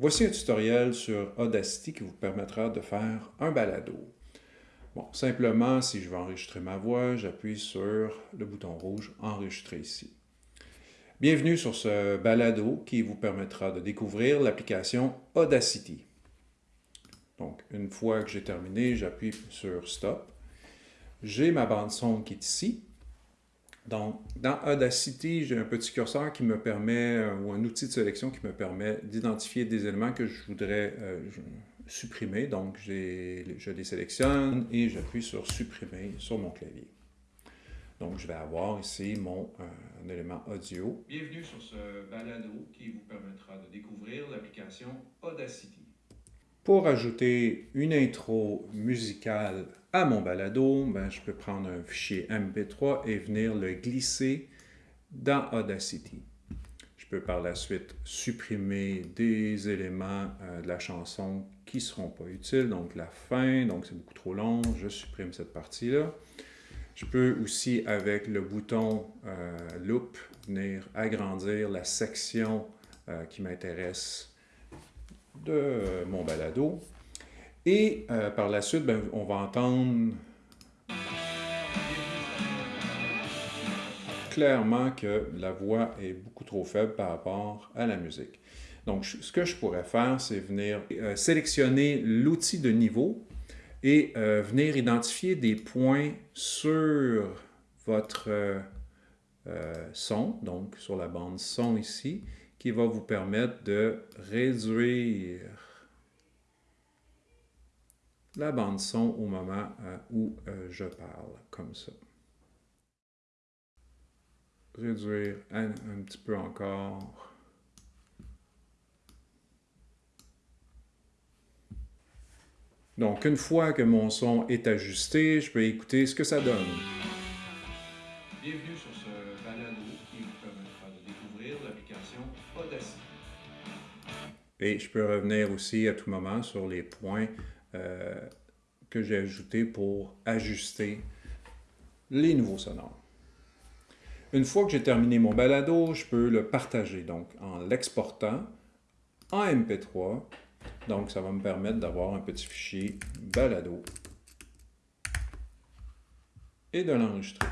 Voici un tutoriel sur Audacity qui vous permettra de faire un balado. Bon, simplement, si je veux enregistrer ma voix, j'appuie sur le bouton rouge « Enregistrer ici ». Bienvenue sur ce balado qui vous permettra de découvrir l'application Audacity. Donc, une fois que j'ai terminé, j'appuie sur « Stop ». J'ai ma bande son qui est ici. Donc, dans Audacity, j'ai un petit curseur qui me permet, euh, ou un outil de sélection qui me permet d'identifier des éléments que je voudrais euh, supprimer. Donc, je les sélectionne et j'appuie sur « Supprimer » sur mon clavier. Donc, je vais avoir ici mon euh, élément audio. Bienvenue sur ce balado qui vous permettra de découvrir l'application Audacity. Pour ajouter une intro musicale à mon balado, ben, je peux prendre un fichier MP3 et venir le glisser dans Audacity. Je peux par la suite supprimer des éléments euh, de la chanson qui ne seront pas utiles, donc la fin, donc c'est beaucoup trop long, je supprime cette partie-là. Je peux aussi, avec le bouton euh, Loop, venir agrandir la section euh, qui m'intéresse de mon balado. Et euh, par la suite, ben, on va entendre clairement que la voix est beaucoup trop faible par rapport à la musique. Donc, ce que je pourrais faire, c'est venir euh, sélectionner l'outil de niveau et euh, venir identifier des points sur votre son, donc sur la bande son ici, qui va vous permettre de réduire la bande son au moment euh, où euh, je parle, comme ça. Réduire un, petit peu encore. Donc, une fois que mon son est ajusté, je peux écouter ce que ça donne. Bienvenue sur ce balado qui vous permettra de découvrir l'application Audacity. Et je peux revenir aussi à tout moment sur les points euh, que j'ai ajouté pour ajuster les nouveaux sonores. Une fois que j'ai terminé mon balado, je peux le partager donc en l'exportant en MP3. Donc, ça va me permettre d'avoir un petit fichier balado et de l'enregistrer.